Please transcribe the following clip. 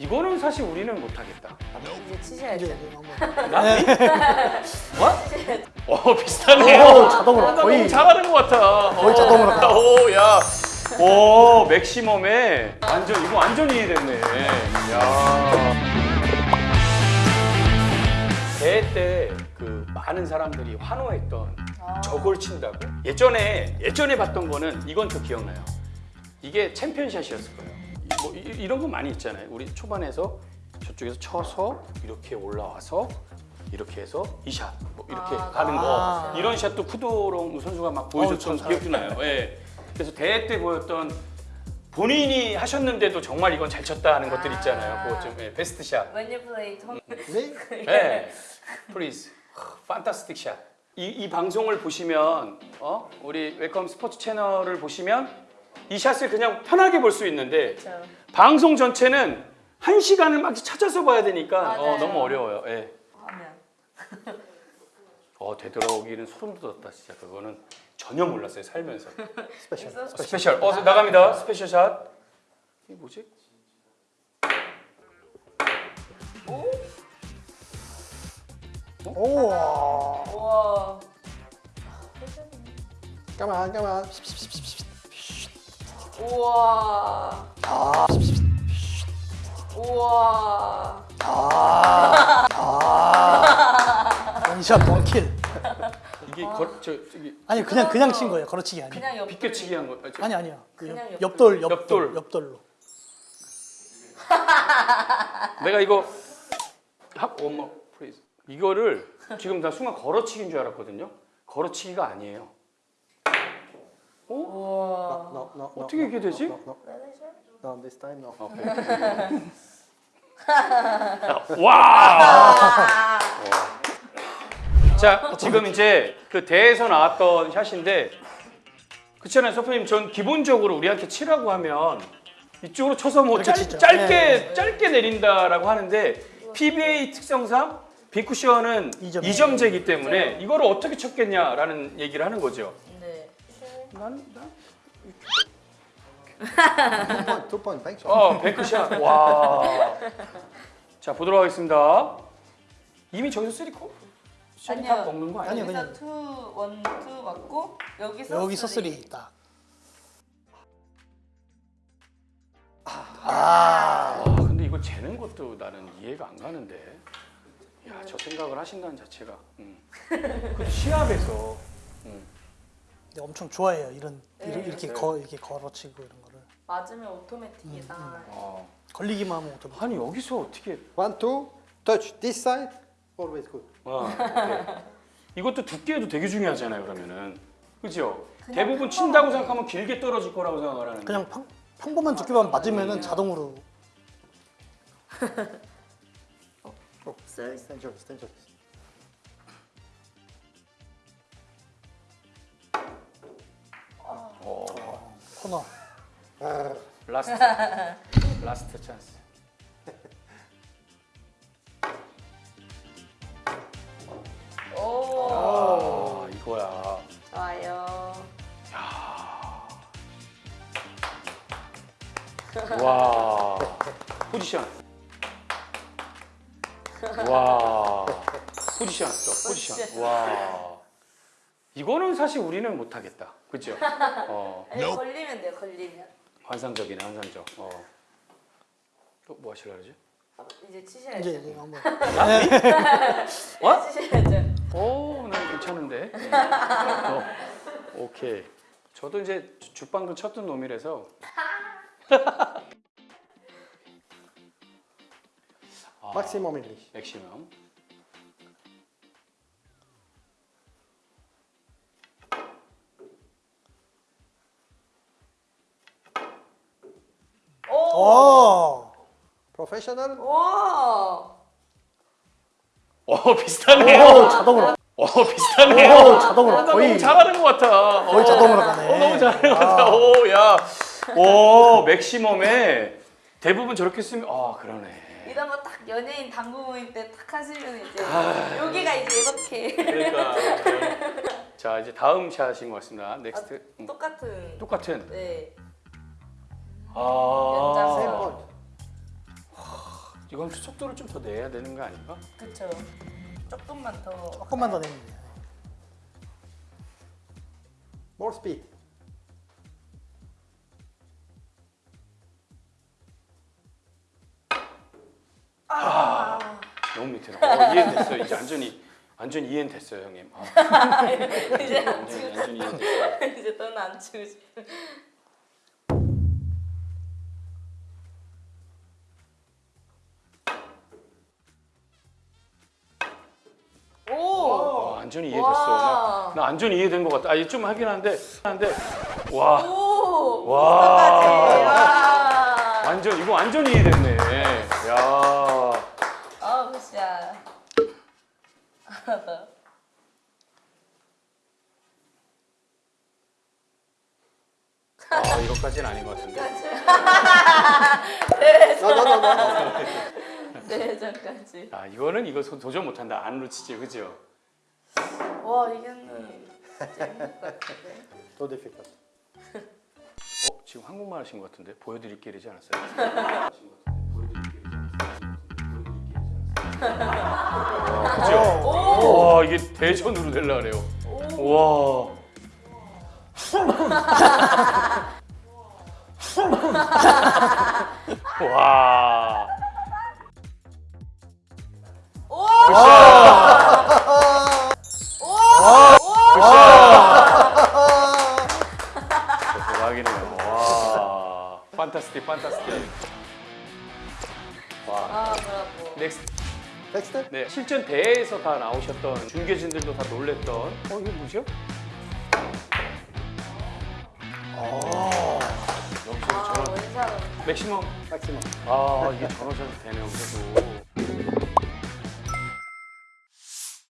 이거는 사실 우리는 못하겠다. 이제 치셔야죠. 이제 이제 한번. 나? 어? 어 비슷하네요. 오, 자동으로 어, 나 거의. 잘하는 것 같아. 거의 자동으로 가네. 오, 야. 오, 맥시멈에 완전 이거 완전 이해됐네. 야. 대회 때 그 많은 사람들이 환호했던 아. 저걸 친다고? 예전에 예전에 봤던 거는 이건 저 기억나요. 이게 챔피언샷이었을 거예요. 이- 뭐 이, 런거 많이 있잖아요. 우리 초반에서 저쪽에서 쳐서 이렇게 올라와서 이렇게 해서 이 샷, 뭐 이렇게 아, 가는 거 아. 이런 샷도 푸도롱 선수가 막 보여줬던 좀 기억도 나요. 예. 그래서 대회 때 보였던 본인이 하셨는데도 정말 이건 잘 쳤다 하는 것들 있잖아요. 그거 좀 예, 베스트 샷. When you play 전 네? 네, please, fantastic shot. 이, 이 방송을 보시면 어? 우리 웰컴 스포츠 채널을 보시면 이 샷을 그냥 편하게 볼 수 있는데 그렇죠. 방송 전체는 한 시간을 막 찾아서 봐야 되니까 어. 너무 어려워요. 예. 어 되돌아오기는 소름 돋았다 진짜 그거는 전혀 몰랐어요 살면서. 스페셜. 그래서 스페셜. 어 나갑니다. 스페셜 샷. 이게 뭐지? 오. 우와 까만 까만. 우와 아. 우와 아. 아. one shot one kill. 이게 거, 저 저기 아니 그냥 그냥 친 거예요. 걸어치기 아니. 그냥 옆 비껴치기 한 거. 아, 저- 아니 아니요. 그 그냥 옆- 옆돌 옆돌. 옆돌 옆돌로. 내가 이거 하, 어머 freeze 이거를 지금 나 순간 걸어치기인 줄 알았거든요. 걸어치기가 아니에요. 어? No, no, no, 어떻게 이게 되지? No, no, no. No, this time no. 와. 자 지금 이제 그 대에서 나왔던 샷인데 그렇잖아요, 소프님. 전 기본적으로 우리한테 치라고 하면 이쪽으로 쳐서 뭐 이렇게 짧. 짧게 네. 짧게 내린다라고 하는데 PBA 특성상 빈쿠션은 이점. 2점제이기 때문에 이거를 어떻게 쳤겠냐라는 얘기를 하는 거죠. 네 난, 난 point, thanks. 어, bank shot. 와. 자, 보도록 하겠습니다. 이미 저기서 three코? 아니요. 먹는 거 아니에요? 여기서 two, one, two 맞고 여기서 여기서 three. 딱. 아. 와, 근데 이거 재는 것도 나는 이해가 안 가는데. 야, 저 생각을 하신다는 자체가. 음. 그 시합에서. 음. 근데 엄청 좋아해요. 이런 네. 이렇게 이렇게 거 이렇게 걸어치고 이런 거를. 맞으면 오토매틱이다 아, 걸리기만 하면 어떻게? 아니 여기서 어떻게? One, two, touch this side, always good. 아, 오케이. 이것도 두께도 되게 중요하잖아요. 그러면은, 그죠? 그냥 대부분 평범하게. 친다고 생각하면 길게 떨어질 거라고 생각을 하는데. 그냥 평, 평범한 두께만 맞으면은 자동으로 쓰리 Stand yours, stand yours. 코너. 라스트, 라스트 찬스. 오. 아, 이거야. 좋아요. 와. 포지션. 와. 포지션. 또 포지션. 와 이거는 사실 우리는 못하겠다. 그죠? 어. 아니 걸리면 돼요 걸리면. 환상적이네 환상적. 어 또뭐 하시려 그러지? 이제 치셔야죠. 이제 이제 한번. 어? 치셔야죠. 오 난 괜찮은데. 어, 오케이. 저도 이제 주- 죽방도 쳤던 놈이라서. 아. 맥시멈 오! 오. Professional. 오! 어 비슷하네요 오 자동으로. 어 비슷하네요 오 자동으로 나 거의 너무 잘하는 것 같아. 거의 어. 자동으로 가네. 어, 너무 잘하는 것 같아. 아. 오, 야. 오, maximum에 대부분 저렇게 쓰면, 아, 그러네. 이런 거 딱 연예인 당구 모임 때 딱 하시면 이제 아. 여기가 이제 이렇게 그러니까. 자, 이제 다음 샷인 것 같습니다. Next. 음, 똑같은 똑같은. 네 아. Same 연장. point. 이건 속도를 좀 더 내야 되는 거 아닌가? 그쵸. 조금만 더. 조금만 더 내면 돼요. More speed. 너무 밑에 나. 어, 이해됐어요. 이제 완전히 완전 이해는 됐어요, 형님. 아, 이제 안 치고 이해됐어요. 이제 너는 안 치고 싶어. 완전히 이해됐어. 와. 나, 나 완전히 이해된 것 같다. 아, 좀 하긴 한데, 한데, 와, 오. 와. 와. 완전 이거 완전히 이해됐네. 야, 아, 더. 아, 이것까지는 아닌 것 같은데. No, no, no, no. 네, 전까지. 아, 이거는 이거 도- 도전 못한다. 안 놓치지, 그죠? 와, 같은데. Too difficult. 어, 지금 한국말 하신 것 같은데 보여드릴게 이러지 않았어요? 와, 그죠? 오. 와, 이게 대전으로 될라 그래요. 와. 와. Fantastic, fantastic. 와. 아, 브라보. Next. Next step. 네, 실전 대회에서 다 나오셨던 중계진들도 다 놀랬던 어 이게 뭐죠? 여기서 아, 전원 one shot은. Maximum maximum. 아 이게 전원샷이 되네요 그래도